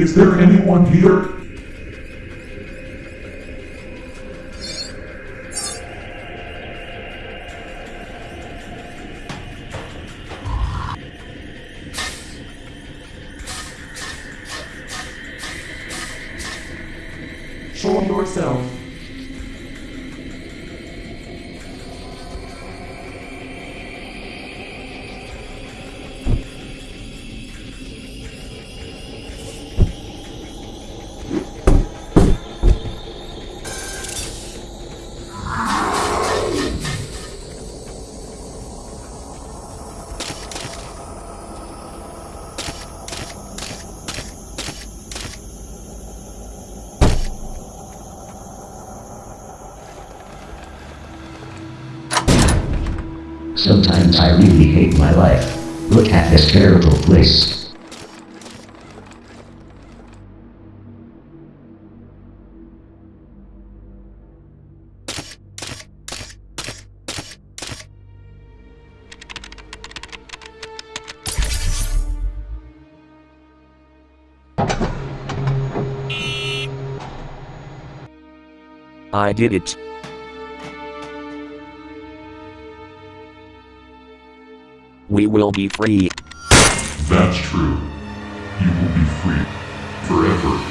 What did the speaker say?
Is there anyone here? Show yourself. Sometimes I really hate my life. Look at this terrible place. I did it. We will be free. That's true. You will be free. Forever.